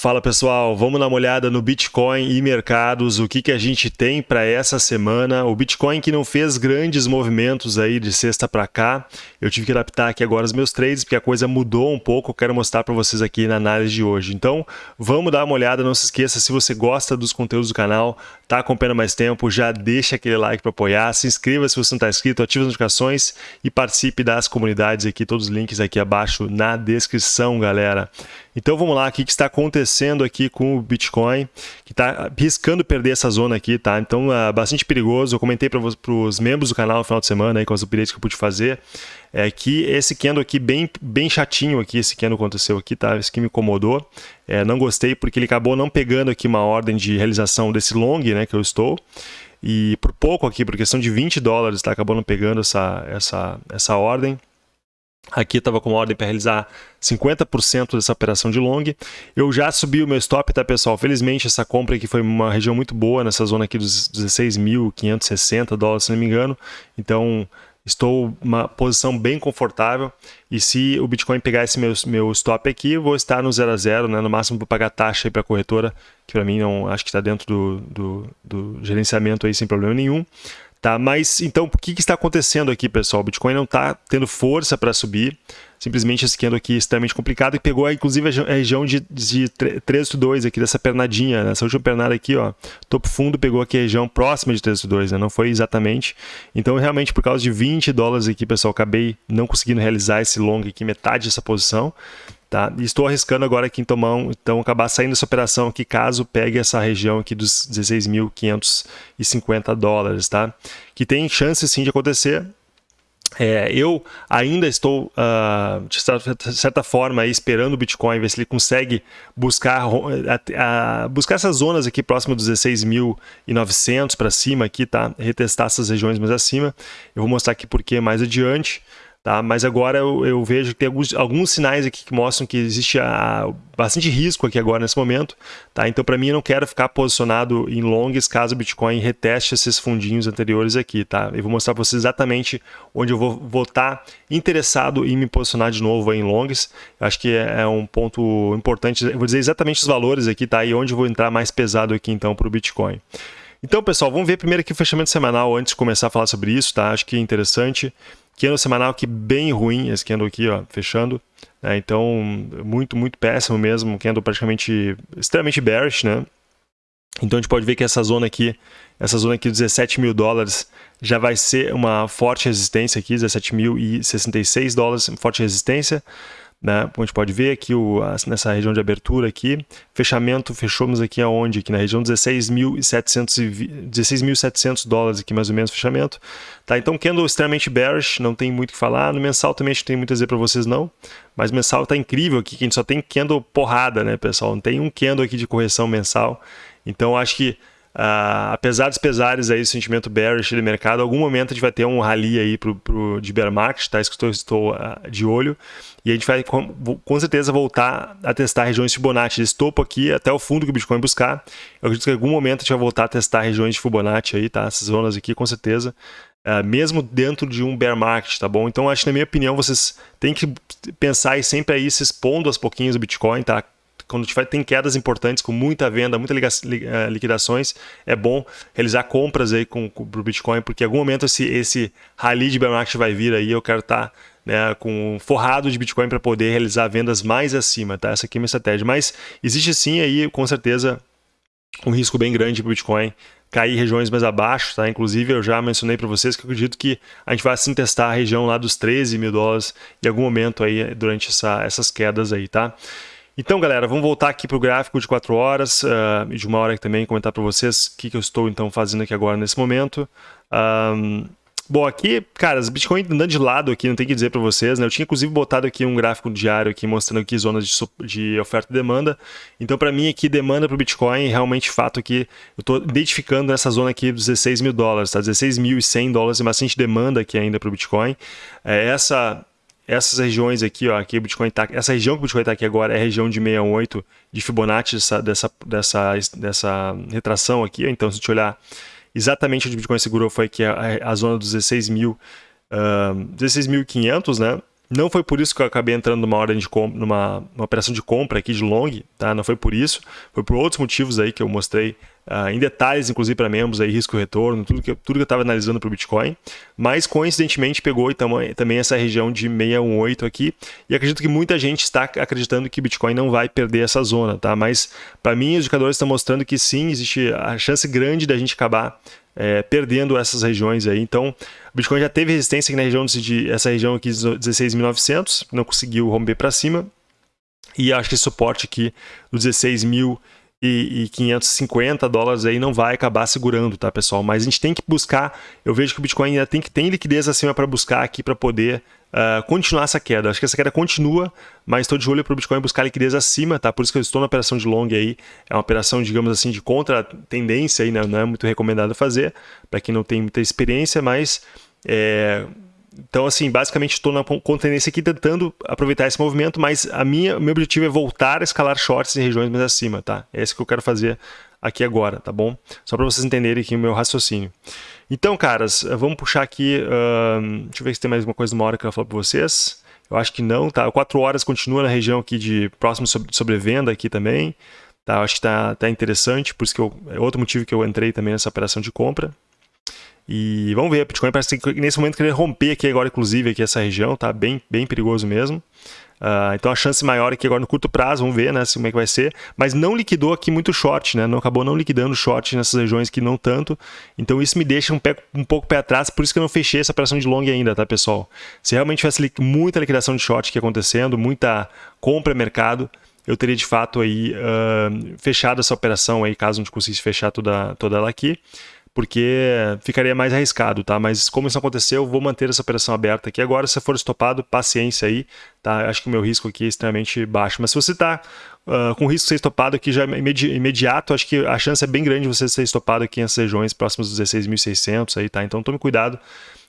Fala pessoal, vamos dar uma olhada no Bitcoin e mercados, o que, que a gente tem para essa semana. O Bitcoin que não fez grandes movimentos aí de sexta para cá, eu tive que adaptar aqui agora os meus trades porque a coisa mudou um pouco, eu quero mostrar para vocês aqui na análise de hoje. Então vamos dar uma olhada, não se esqueça, se você gosta dos conteúdos do canal, está acompanhando mais tempo, já deixa aquele like para apoiar, se inscreva se você não está inscrito, ative as notificações e participe das comunidades aqui, todos os links aqui abaixo na descrição, galera. Então vamos lá, o que está acontecendo aqui com o Bitcoin, que está riscando perder essa zona aqui, tá? Então é bastante perigoso, eu comentei para os membros do canal no final de semana, aí, com as updates que eu pude fazer, é que esse candle aqui, bem, bem chatinho aqui, esse candle aconteceu aqui, tá? Esse que me incomodou, é, não gostei porque ele acabou não pegando aqui uma ordem de realização desse long, né, que eu estou, e por pouco aqui, por questão de 20 dólares, tá? Acabou não pegando essa, essa, essa ordem, Aqui estava com ordem para realizar 50% dessa operação de long. Eu já subi o meu stop, tá, pessoal? Felizmente, essa compra aqui foi uma região muito boa, nessa zona aqui dos 16.560 dólares, se não me engano. Então, estou uma posição bem confortável. E se o Bitcoin pegar esse meu, meu stop aqui, vou estar no 0 a 0, né? No máximo, vou pagar taxa para a corretora, que para mim não acho que está dentro do, do, do gerenciamento aí sem problema nenhum. Tá? Mas então, o que, que está acontecendo aqui, pessoal? O Bitcoin não está tendo força para subir. Simplesmente esse candle aqui é extremamente complicado e pegou inclusive a região de, de 382 aqui, dessa pernadinha, nessa última pernada aqui, ó, topo fundo pegou aqui a região próxima de 382, né? não foi exatamente. Então, realmente, por causa de 20 dólares aqui, pessoal, acabei não conseguindo realizar esse long aqui, metade dessa posição. Tá? E estou arriscando agora aqui em tomar, então acabar saindo dessa operação aqui, caso pegue essa região aqui dos 16.550 dólares, tá? Que tem chance sim de acontecer. É, eu ainda estou, uh, de certa forma, esperando o Bitcoin, ver se ele consegue buscar, uh, uh, buscar essas zonas aqui próximo dos 16.900 para cima, aqui, tá? retestar essas regiões mais acima. Eu vou mostrar aqui por que mais adiante. Tá? Mas agora eu, eu, vejo que tem alguns, alguns sinais aqui que mostram que existe a, bastante risco aqui agora nesse momento. Tá? Então, para mim, eu não quero ficar posicionado em longs caso o Bitcoin reteste esses fundinhos anteriores aqui. Tá? Eu vou mostrar para vocês exatamente onde eu vou, vou estar tá interessado em me posicionar de novo em longs. Eu acho que é, é um ponto importante. Eu vou dizer exatamente os valores aqui tá? e onde eu vou entrar mais pesado aqui então para o Bitcoin. Então, pessoal, vamos ver primeiro aqui o fechamento semanal antes de começar a falar sobre isso, tá? Acho que é interessante. Candle semanal aqui bem ruim, esse candle aqui, ó, fechando. Né? Então, muito, muito péssimo mesmo. Candle praticamente extremamente bearish, né? Então a gente pode ver que essa zona aqui, essa zona aqui de 17 mil dólares, já vai ser uma forte resistência aqui, 17.066 dólares, forte resistência. Né? Como a gente pode ver aqui o, nessa região de abertura aqui, fechamento, fechamos aqui aonde? Aqui na região 16.700 16 dólares aqui mais ou menos fechamento. Tá? Então candle extremamente bearish, não tem muito o que falar. No mensal também acho que tem muito a dizer para vocês não, mas mensal está incrível aqui, que a gente só tem candle porrada, né pessoal? Não tem um candle aqui de correção mensal. Então acho que Uh, apesar dos pesares aí, sentimento bearish do mercado, algum momento a gente vai ter um rally aí pro, pro, de bear market, tá? Isso que eu estou, estou uh, de olho. E a gente vai com, com, certeza voltar a testar regiões Fibonacci desse topo aqui até o fundo que o Bitcoin buscar. Eu acredito que em algum momento a gente vai voltar a testar regiões de Fibonacci aí, tá? Essas zonas aqui, com certeza. Uh, mesmo dentro de um bear market, tá bom? Então, acho que na minha opinião, vocês têm que pensar e sempre aí se expondo aos pouquinhos o Bitcoin, tá? Quando tiver, tem quedas importantes, com muita venda, muitas eh, liquidações, é bom realizar compras aí com, com o Bitcoin, porque em algum momento esse, esse rally de bear market vai vir aí, eu quero estar tá, né, com forrado de Bitcoin para poder realizar vendas mais acima, tá? Essa aqui é minha estratégia. Mas existe sim aí, com certeza, um risco bem grande para o Bitcoin cair regiões mais abaixo, tá? Inclusive, eu já mencionei para vocês que eu acredito que a gente vai assim testar a região lá dos 13 mil dólares em algum momento aí durante essa, essas quedas aí, tá? Então, galera, vamos voltar aqui para o gráfico de 4 horas uh, e de uma hora também comentar para vocês o que, que, eu estou então fazendo aqui agora nesse momento. Um, bom, aqui, cara, as Bitcoin andando de lado aqui, não tem que dizer para vocês, né? Eu tinha inclusive botado aqui um gráfico diário aqui mostrando aqui zonas de, de oferta e demanda. Então, para mim aqui, demanda para o Bitcoin, realmente fato que eu estou identificando essa zona aqui dos 16 mil dólares, tá? 16.100 dólares, bastante demanda aqui ainda para o Bitcoin. É, essa essas regiões aqui, ó, aqui o Bitcoin tá, essa região que o Bitcoin está aqui agora é a região de 68 de Fibonacci dessa, dessa, dessa, dessa retração aqui. Então, se a gente olhar exatamente onde o Bitcoin segurou foi aqui a, a zona dos 16.000, uh, 16.500, né? Não foi por isso que eu acabei entrando numa ordem de numa operação de compra aqui de long, tá? Não foi por isso, foi por outros motivos aí que eu mostrei uh, em detalhes, inclusive para membros aí, risco retorno, tudo que, tudo que eu estava analisando para o Bitcoin. Mas coincidentemente pegou também essa região de 618 aqui. E acredito que muita gente está acreditando que Bitcoin não vai perder essa zona, tá? Mas para mim os indicadores estão mostrando que sim, existe a chance grande da gente acabar é, perdendo essas regiões aí. Então, o Bitcoin já teve resistência aqui na região de essa região aqui de 16.900, não conseguiu romper para cima. E acho que esse suporte aqui do 16.000 e, e 550 dólares aí não vai acabar segurando, tá, pessoal? Mas a gente tem que buscar, eu vejo que o Bitcoin ainda tem que tem liquidez acima para buscar aqui para poder uh, continuar essa queda. Acho que essa queda continua, mas estou de olho para o Bitcoin buscar liquidez acima, tá? Por isso que eu estou na operação de long aí. É uma operação, digamos assim, de contra-tendência aí, né? não é muito recomendado fazer para quem não tem muita experiência, mas é, então, assim, basicamente estou na tendência aqui tentando aproveitar esse movimento, mas a minha, meu objetivo é voltar a escalar shorts em regiões mais acima, tá? É isso que eu quero fazer aqui agora, tá bom? Só para vocês entenderem aqui o meu raciocínio. Então, caras, vamos puxar aqui, uh, deixa eu ver se tem mais uma coisa uma hora que eu falar para vocês. Eu acho que não, tá? 4 horas continua na região aqui de próximo sobre, sobrevenda aqui também. Tá? Eu acho que tá, tá interessante, por isso que eu, é outro motivo que eu entrei também nessa operação de compra. E vamos ver, Bitcoin parece que nesse momento querer romper aqui agora, inclusive, aqui essa região, tá bem, bem perigoso mesmo. Uh, então a chance maior aqui agora no curto prazo, vamos ver né, como é que vai ser. Mas não liquidou aqui muito short, né? Não acabou não liquidando short nessas regiões que não tanto. Então isso me deixa um, pé, um pouco pé atrás, por isso que eu não fechei essa operação de long ainda, tá, pessoal? Se realmente tivesse li muita liquidação de short aqui acontecendo, muita compra mercado, eu teria de fato aí uh, fechado essa operação aí, caso não conseguisse fechar toda, toda ela aqui porque ficaria mais arriscado, tá? Mas como isso aconteceu, eu vou manter essa operação aberta aqui. Agora, se for estopado, paciência aí, tá? Acho que o meu risco aqui é extremamente baixo. Mas se você está uh, com risco de ser estopado aqui já imedi imediato, acho que a chance é bem grande de você ser estopado aqui nessas regiões próximas dos 16.600 aí, tá? Então tome cuidado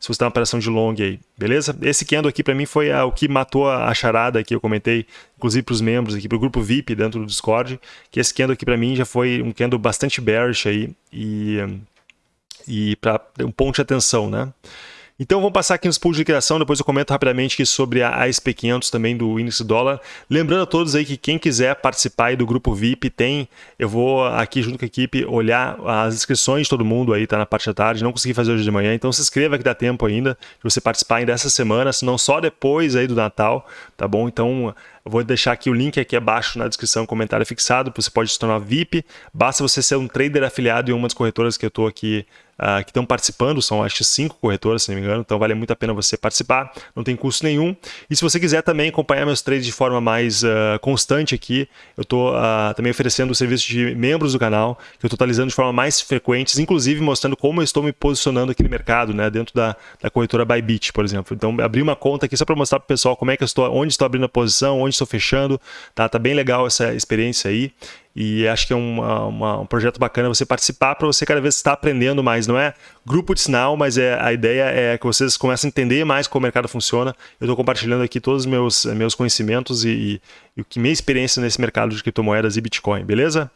se você está uma operação de long aí, beleza? Esse candle aqui para mim foi a, o que matou a, charada que eu comentei, inclusive para os membros aqui, para o grupo VIP dentro do Discord, que esse candle aqui para mim já foi um candle bastante bearish aí e e para um ponto de atenção, né? Então vamos passar aqui nos pools de criação, depois eu comento rapidamente sobre a SP500 também do índice dólar. Lembrando a todos aí que quem quiser participar do grupo VIP tem, eu vou aqui junto com a equipe olhar as inscrições de todo mundo aí, tá na parte da tarde, não consegui fazer hoje de manhã, então se inscreva que dá tempo ainda de você participar ainda essa semana, senão só depois aí do Natal, tá bom? Então eu vou deixar aqui o link aqui abaixo na descrição, comentário fixado, você pode se tornar VIP, basta você ser um trader afiliado em uma das corretoras que eu estou aqui uh, que estão participando, são acho cinco corretoras, se não me engano, então vale muito a pena você participar, não tem custo nenhum. E se você quiser também acompanhar meus trades de forma mais uh, constante aqui, eu estou uh, ah, também oferecendo o serviço de membros do canal, que eu estou atualizando de forma mais frequente, inclusive mostrando como eu estou me posicionando aqui no mercado, né, dentro da, da corretora Bybit, por exemplo. Então, abri uma conta aqui só para mostrar para o pessoal como é que eu estou, onde estou abrindo a posição, onde estou fechando, tá? Tá bem legal essa experiência aí. E acho que é uma, uma, um projeto bacana você participar para você cada vez estar aprendendo mais. Não é grupo de sinal, mas é, a ideia é que vocês comecem a entender mais como o mercado funciona. Eu estou compartilhando aqui todos os meus, meus conhecimentos e, e, e minha experiência nesse mercado de criptomoedas e Bitcoin, beleza?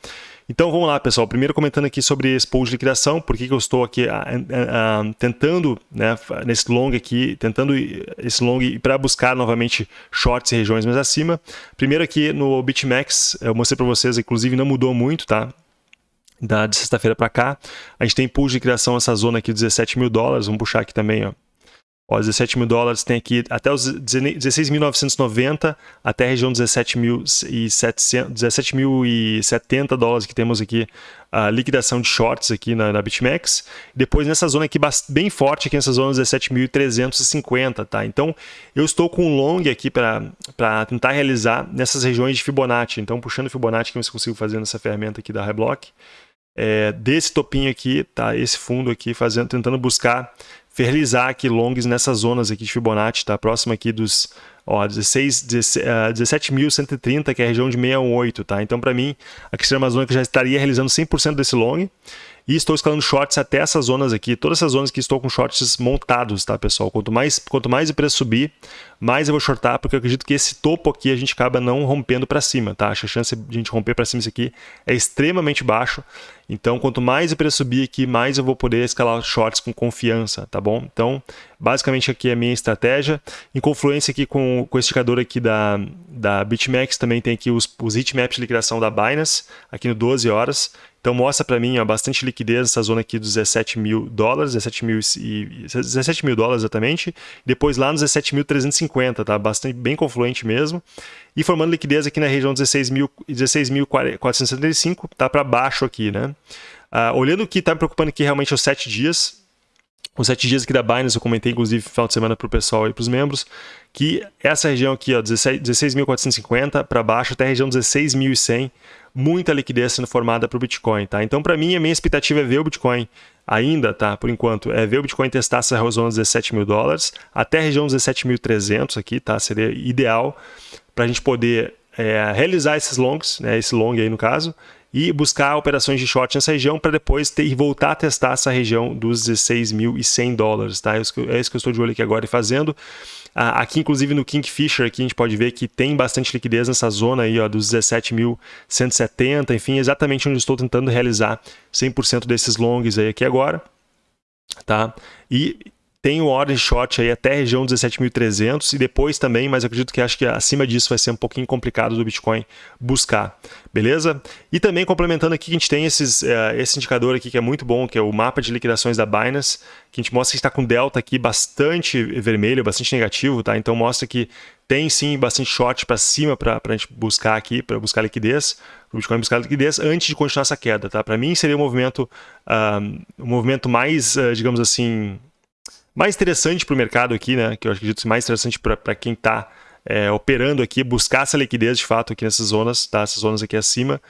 Então vamos lá, pessoal. Primeiro comentando aqui sobre esse pool de liquidação, por que, que eu estou aqui a, a, a, tentando, né, nesse long aqui, tentando esse long para buscar novamente shorts em regiões mais acima. Primeiro aqui no BitMEX, eu mostrei para vocês, inclusive não mudou muito, tá? Da, de sexta-feira para cá. A gente tem pool de criação essa zona aqui de 17 mil dólares. Vamos puxar aqui também, ó. Ó, 17 mil dólares tem aqui até os 16.990 até a região 17.070 17 dólares que temos aqui a liquidação de shorts aqui na, na BitMEX. Depois nessa zona aqui bem forte, aqui nessa zona 17.350, tá? Então eu estou com um long aqui para tentar realizar nessas regiões de Fibonacci. Então puxando Fibonacci que eu consigo fazer nessa ferramenta aqui da Reblock. É, desse topinho aqui, tá? Esse fundo aqui, fazendo, tentando buscar fertilizar aqui longs nessas zonas aqui de Fibonacci, tá? Próximo aqui dos ó, 16, 17.130, que é a região de 618, tá? Então, para mim, aqui seria uma zona que já estaria realizando 100% desse long. E estou escalando shorts até essas zonas aqui, todas essas zonas que estou com shorts montados, tá, pessoal? Quanto mais, quanto mais o preço subir, mais eu vou shortar, porque eu acredito que esse topo aqui a gente acaba não rompendo para cima, tá? A chance de a gente romper para cima isso aqui é extremamente baixo. Então, quanto mais o preço subir aqui, mais eu vou poder escalar shorts com confiança, tá bom? Então, Basicamente aqui é a minha estratégia. Em confluência aqui com, com esse indicador aqui da, da BitMEX, também tem aqui os, os heatmaps de liquidação da Binance, aqui no 12 horas. Então mostra para mim ó, bastante liquidez nessa zona aqui dos 17 mil dólares, 17 mil, e, 17 mil dólares exatamente, depois lá nos 17.350, tá? Bastante bem confluente mesmo. E formando liquidez aqui na região 16.475, 16 tá para baixo aqui, né? Uh, olhando o que está me preocupando aqui realmente é os 7 dias, os sete dias aqui da Binance, eu comentei inclusive no final de semana para o pessoal e para os membros, que essa região aqui, 16.450 para baixo até a região 16.100, muita liquidez sendo formada para o Bitcoin, tá? Então, para mim, a minha expectativa é ver o Bitcoin ainda, tá? Por enquanto, é ver o Bitcoin testar essa dos 17 mil dólares até a região 17.300 aqui, tá? Seria ideal para a gente poder é, realizar esses longs, né? Esse long aí no caso, e buscar operações de short nessa região para depois ter, voltar a testar essa região dos 16.100 dólares, tá? É é isso que eu estou de olho aqui agora e fazendo. Ah, aqui, inclusive, no Kingfisher, aqui a gente pode ver que tem bastante liquidez nessa zona aí, ó, dos 17.170, enfim, exatamente onde estou tentando realizar 100% desses longs aí aqui agora, tá? E tem o ordem short aí até região 17.300 e depois também, mas acredito que acho que acima disso vai ser um pouquinho complicado do Bitcoin buscar, beleza? E também complementando aqui, a gente tem esses, uh, esse indicador aqui que é muito bom, que é o mapa de liquidações da Binance, que a gente mostra que está com delta aqui bastante vermelho, bastante negativo, tá? Então mostra que tem sim bastante short para cima para a gente buscar aqui, para buscar liquidez, o Bitcoin buscar liquidez antes de continuar essa queda, tá? Para mim seria um movimento, uh, um movimento mais, uh, digamos assim, mais interessante para o mercado aqui, né? Que eu acredito mais interessante para quem está é, operando aqui, buscar essa liquidez de fato aqui nessas zonas, tá? Essas zonas aqui acima,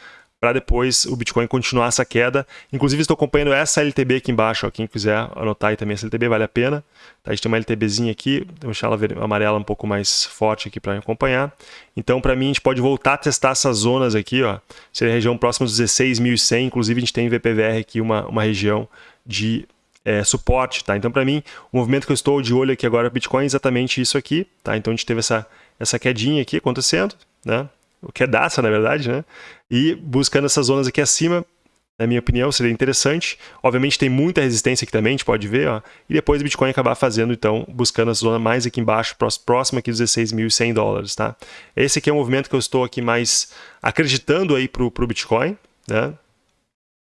para depois o Bitcoin continuar essa queda. Inclusive estou acompanhando essa LTB aqui embaixo, ó, quem quiser anotar aí também essa LTB vale a pena. Tá? A gente tem uma LTBzinha aqui, vou deixar ela amarela um pouco mais forte aqui para acompanhar. Então para mim a gente pode voltar a testar essas zonas aqui, ó. Seria a região próxima dos 16.100, inclusive a gente tem em VPVR aqui uma, uma região de é, suporte, tá? Então, para mim, o movimento que eu estou de olho aqui agora Bitcoin é exatamente isso aqui, tá? Então, a gente teve essa, essa quedinha aqui acontecendo, né? O que é daça, na verdade, né? E buscando essas zonas aqui acima, na minha opinião, seria interessante. Obviamente tem muita resistência aqui também, a gente pode ver, ó. E depois o Bitcoin acabar fazendo, então, buscando a zona mais aqui embaixo, próxima aqui dos 16.100 dólares, tá? Esse aqui é o movimento que eu estou aqui mais acreditando aí pro, pro Bitcoin, né?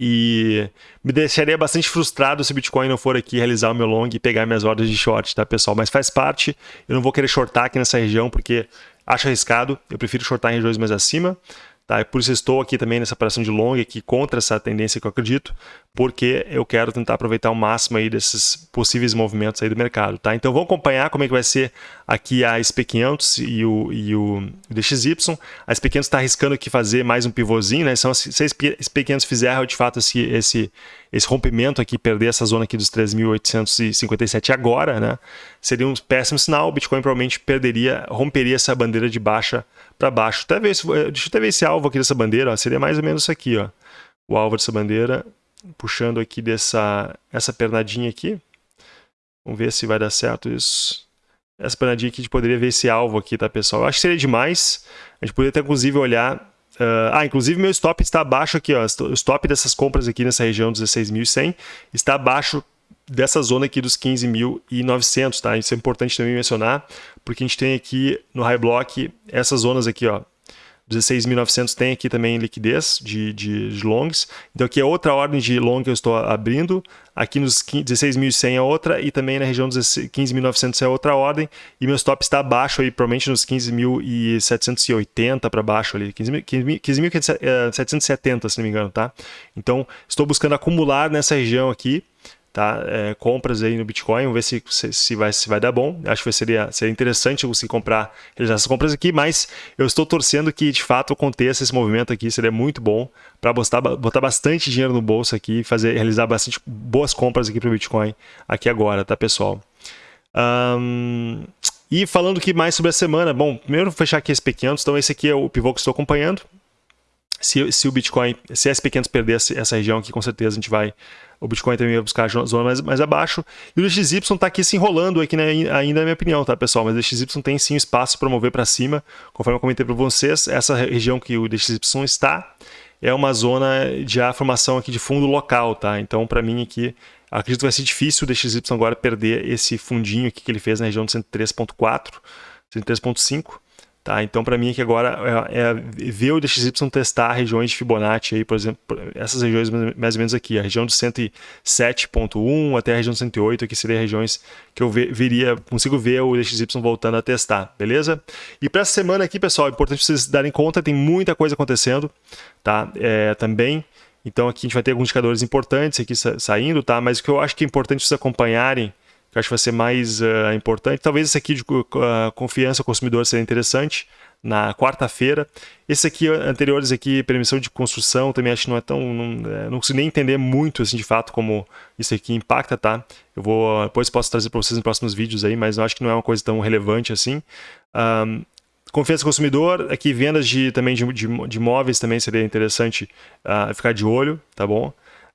E me deixaria bastante frustrado se o Bitcoin não for aqui realizar o meu long e pegar minhas ordens de short, tá, pessoal? Mas faz parte, eu não vou querer shortar aqui nessa região porque acho arriscado, eu prefiro shortar em regiões mais acima. Tá? Por isso estou aqui também nessa operação de long aqui contra essa tendência que eu acredito, porque eu quero tentar aproveitar o máximo aí desses possíveis movimentos aí do mercado. Tá? Então vamos acompanhar como é que vai ser aqui a SP500 e o, e o DXY. A SP500 está arriscando aqui fazer mais um pivôzinho, né? Então, se a SP500 fizer de fato esse, esse, esse rompimento aqui, perder essa zona aqui dos 3.857 agora, né? Seria um péssimo sinal, o Bitcoin provavelmente perderia, romperia essa bandeira de baixa para baixo. Até ver, eh, deixa eu até ver esse alvo aqui dessa bandeira, ó, seria mais ou menos isso aqui, ó. O alvo dessa bandeira, puxando aqui dessa essa pernadinha aqui. Vamos ver se vai dar certo isso. Essa pernadinha aqui, a gente poderia ver esse alvo aqui, tá, pessoal? Eu acho que seria demais. A gente poderia até, inclusive, olhar... Uh, ah, inclusive meu stop está abaixo aqui, ó. O stop dessas compras aqui nessa região 16.100 está abaixo dessa zona aqui dos 15.900, tá? Isso é importante também mencionar, porque a gente tem aqui no High Block essas zonas aqui, ó. 16.900 tem aqui também liquidez de, de, de, longs. Então aqui é outra ordem de long que eu estou abrindo. Aqui nos 16.100 é outra e também na região dos 15.900 é outra ordem. E meu stop está abaixo aí, provavelmente nos 15.780 para baixo ali. 15.770 se não me engano, tá? Então estou buscando acumular nessa região aqui tá? É, compras aí no Bitcoin, vamos ver se, se, se, vai, se vai dar bom. Acho que seria, seria interessante conseguir comprar, realizar essas compras aqui, mas eu estou torcendo que de fato aconteça esse movimento aqui, seria muito bom para botar, botar bastante dinheiro no bolso aqui fazer, realizar bastante boas compras aqui para o Bitcoin aqui agora, tá pessoal? Um, e falando que mais sobre a semana, bom, primeiro vou fechar aqui esse pequenos, então esse aqui é o pivô que estou acompanhando. Se, se o Bitcoin, se a SP500 perder essa região aqui, com certeza a gente vai o Bitcoin também vai buscar a zona mais, mais abaixo. E o DXY está aqui se enrolando aqui né, ainda na minha opinião, tá, pessoal? Mas o DXY tem sim espaço para mover para cima, conforme eu comentei para vocês, essa região que o DXY está é uma zona de a formação aqui de fundo local, tá? Então, para mim aqui, acredito que vai ser difícil o DXY agora perder esse fundinho aqui que ele fez na região de 103.4, 103.5, Tá, então, para mim, aqui agora é, é, ver o DXY testar regiões de Fibonacci, aí, por exemplo, essas regiões mais ou menos aqui, a região de 107.1 até a região de 108, que seria regiões que eu veria, consigo ver o DXY voltando a testar, beleza? E para essa semana aqui, pessoal, é importante vocês darem conta, tem muita coisa acontecendo, tá? É, também, então aqui a gente vai ter alguns indicadores importantes aqui saindo, tá? Mas o que eu acho que é importante vocês acompanharem que eu acho que vai ser mais uh, importante. Talvez esse aqui de uh, confiança ao consumidor seja interessante na quarta-feira. Esse aqui, anteriores aqui, permissão de construção, também acho que não é tão... Não, é, não consigo nem entender muito, assim, de fato, como isso aqui impacta, tá? Eu vou... Depois posso trazer para vocês em próximos vídeos aí, mas eu acho que não é uma coisa tão relevante assim. Um, confiança do consumidor, aqui vendas de, também de, de, de imóveis também seria interessante uh, ficar de olho, tá bom?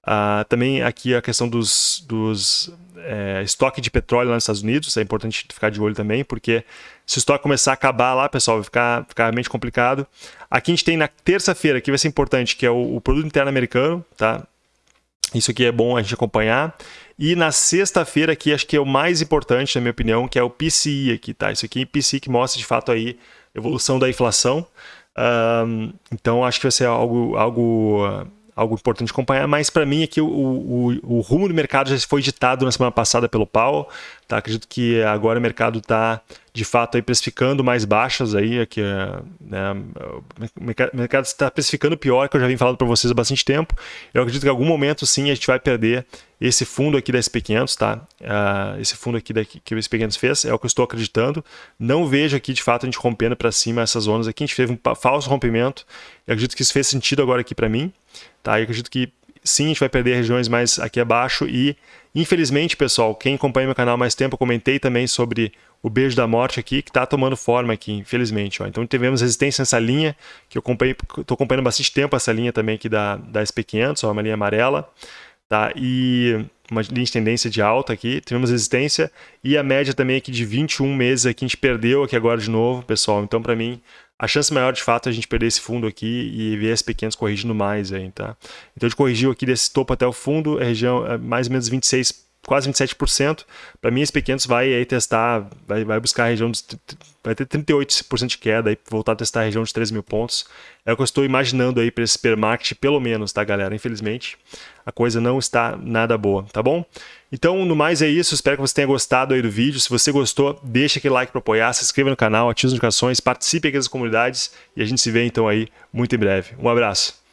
Uh, também aqui a questão dos, dos é, estoque de petróleo lá nos Estados Unidos, é importante ficar de olho também, porque se o estoque começar a acabar lá, pessoal, vai ficar, ficar realmente complicado. Aqui a gente tem na terça-feira, que vai ser importante, que é o, o, produto interno americano, tá? Isso aqui é bom a gente acompanhar. E na sexta-feira aqui, acho que é o mais importante, na minha opinião, que é o PCI aqui, tá? Isso aqui é PCI que mostra de fato aí evolução da inflação. Então acho que vai ser algo, algo algo importante acompanhar, mas para mim aqui o, o, o, rumo do mercado já foi ditado na semana passada pelo Powell, tá? acredito que agora o mercado está de fato aí precificando mais baixas aí, aqui, né? o mercado está precificando pior, que eu já vim falando para vocês há bastante tempo, eu acredito que em algum momento sim a gente vai perder esse fundo aqui da SP500, tá? Uh, esse fundo aqui que o SP500 fez, é o que eu estou acreditando, não vejo aqui de fato a gente rompendo para cima essas zonas aqui, a gente teve um falso rompimento, eu acredito que isso fez sentido agora aqui para mim, Tá? Eu acredito que sim, a gente vai perder regiões mais aqui abaixo e, infelizmente, pessoal, quem acompanha meu canal há mais tempo, eu comentei também sobre o beijo da morte aqui, que está tomando forma aqui, infelizmente. Ó. Então tivemos resistência nessa linha, que eu estou acompanhando bastante tempo essa linha também aqui da, da SP500, ó, uma linha amarela, tá? e uma linha de tendência de alta aqui, tivemos resistência, e a média também aqui de 21 meses aqui, a gente perdeu aqui agora de novo, pessoal. Então, para mim, a chance maior de fato é a gente perder esse fundo aqui e ver as pequenas corrigindo mais aí, tá? Então a gente corrigiu aqui desse topo até o fundo, a região é mais ou menos 26, quase 27%. Para mim, esse pequenos vai aí testar, vai, vai buscar a região vai ter 38% de queda aí, voltar a testar a região de 3 mil pontos. É o que eu estou imaginando aí para esse supermarket, pelo menos, tá, galera? Infelizmente, a coisa não está nada boa, tá bom? Então, no mais é isso, espero que você tenha gostado aí do vídeo. Se você gostou, deixa aquele like para apoiar, se inscreva no canal, ative as notificações, participe aqui das comunidades e a gente se vê então aí muito em breve. Um abraço!